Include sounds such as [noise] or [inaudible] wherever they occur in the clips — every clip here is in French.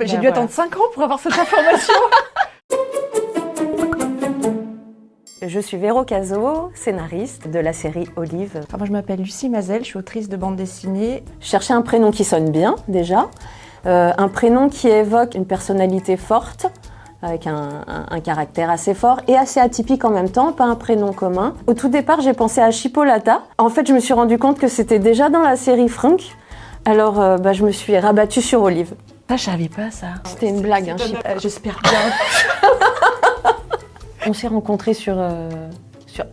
J'ai Bah, dû attendre 5 ans pour avoir cette information. [laughs] Je suis Véro Cazot, scénariste de la série Olive. Enfin, moi, je m'appelle Lucie Mazel, je suis autrice de bande dessinée. Je cherchais un prénom qui sonne bien, déjà. Euh, un prénom qui évoque une personnalité forte, avec un, un- un caractère assez fort et assez atypique en même temps, pas un prénom commun. Au tout départ, j'ai pensé à Chipolata. En fait, je me suis rendu compte que c'était déjà dans la série Frank. Alors, euh, bah, je me suis rabattue sur Olive. Ça, je savais pas ça. C'était une blague, hein, J'espère bien. [laughs] On s'est rencontrés sur, euh, sur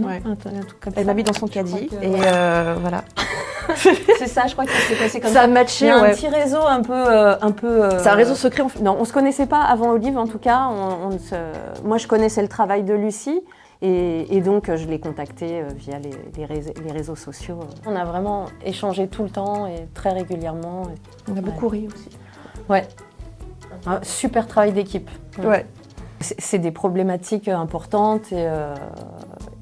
non Ouais. Un truc- un truc comme Elle m'a mis dans son caddie Je crois que- et euh, voilà. [laughs] C'est ça, je crois que c'est passé comme Ça ça. a Il y matché, un petit réseau un peu... euh, un peu euh, C'est un réseau secret. Non, on se connaissait pas avant Olive en tout cas. On, on ne se- Moi, je connaissais le travail de Lucie et, et donc euh, je l'ai contactée euh, via les, les réseaux, les réseaux sociaux. On a vraiment échangé tout le temps et très régulièrement. On a beaucoup ri aussi. Ouais. Un super travail d'équipe. Ouais. C'est c'est des problématiques importantes et, euh,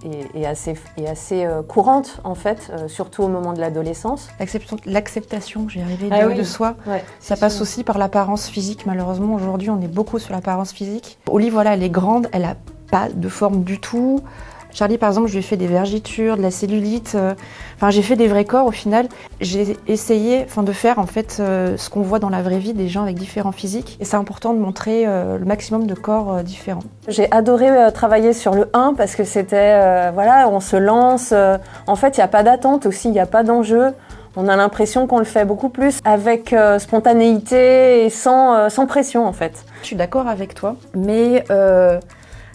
et- et assez, et assez euh, courantes en fait, euh, surtout au moment de l'adolescence. L'acceptation- L'acceptation, j'y arrivais, Ah de, oui. de soi. Ouais, Ça passe aussi par l'apparence physique. Malheureusement, aujourd'hui, on est beaucoup sur l'apparence physique. Oli, voilà, elle est grande, elle a pas de forme du tout. Charlie, par exemple, je lui ai fait des vergitures, de la cellulite. euh, Enfin, j'ai fait des vrais corps. Au final, j'ai essayé, enfin, de faire en fait euh, ce qu'on voit dans la vraie vie des gens avec différents physiques. Et c'est important de montrer euh, le maximum de corps différents. J'ai adoré travailler sur le 1 parce que c'était, euh, voilà, on se lance. en fait, il n'y a pas d'attente aussi, il n'y a pas d'enjeu. On a l'impression qu'on le fait beaucoup plus avec euh, spontanéité et sans, euh, sans pression en fait. Je suis d'accord avec toi, mais euh,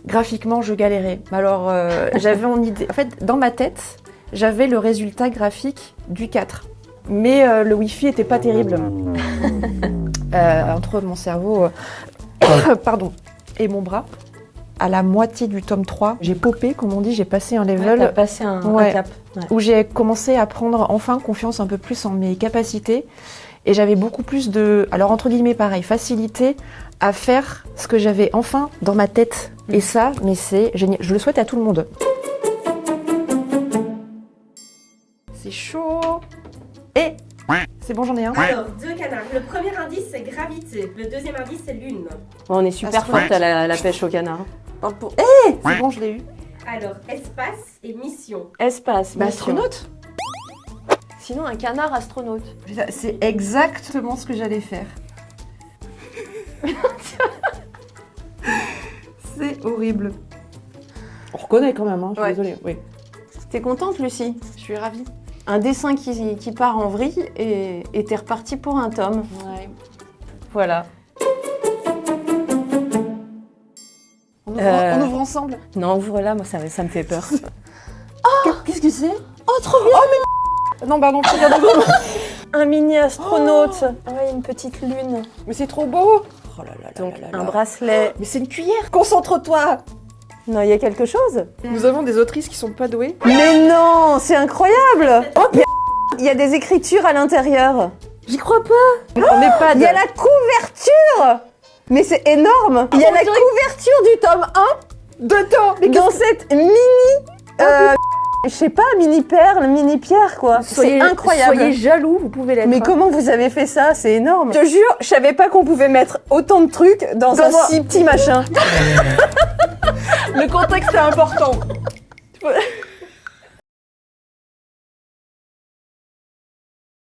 graphiquement, je galérais. Alors, euh, [laughs] j'avais en idée. En fait, dans ma tête, j'avais le résultat graphique du 4. Mais euh, le Wi-Fi était pas terrible. [laughs] Euh, entre mon cerveau [coughs] pardon, et mon bras, à la moitié du tome 3, j'ai popé, comme on dit, j'ai passé un level T'as passé un, un Ouais. cap. Ouais. où j'ai commencé à prendre enfin confiance un peu plus en mes capacités et j'avais beaucoup plus de, alors entre guillemets pareil, facilité à faire ce que j'avais enfin dans ma tête. Et ça, mais c'est génial. Je le souhaite à tout le monde. C'est chaud. Et c'est bon, j'en ai un. Alors, deux canards. Le premier indice, c'est gravité. Le deuxième indice, c'est lune. On est super forte à la, pêche au canard. Parle pour- Eh, c'est bon, je l'ai eu. Alors, espace et mission. Espace. Bah, mission. astronaute. Sinon, un canard astronaute. C'est exactement ce que j'allais faire. [laughs] c'est horrible. On reconnaît quand même, hein, je suis Ouais. désolée. Oui. T'es contente, Lucie? Je suis ravie. Un dessin qui, qui part en vrille et t'es reparti pour un tome. Voilà. On ouvre, Euh. on ouvre ensemble? Non, ouvre-la, moi ça, ça me fait peur. [laughs] Qu'est-ce que c'est? Oh, trop bien Oh, mais... Non, pardon, je regarde. [laughs] Un mini astronaute. Ouais, une petite lune. Mais c'est trop beau Oh là là Donc là un bracelet. Mais c'est une cuillère Concentre-toi Non, il y a quelque chose Nous avons des autrices qui sont pas douées. Mais non, c'est incroyable a- Il y a des écritures à l'intérieur. J'y crois pas On n'est pas Il y a la couverture Mais c'est énorme Il y a la couverture du tome 1 Deux temps Mais dans cette mini... euh, je sais pas, mini perle, mini pierre quoi. C'est incroyable Soyez jaloux, vous pouvez l'être. Mais comment vous avez fait ça? C'est énorme. Je te jure, je savais pas qu'on pouvait mettre autant de trucs dans, Dans un un- si petit machin. [laughs] Le contexte est important. [laughs]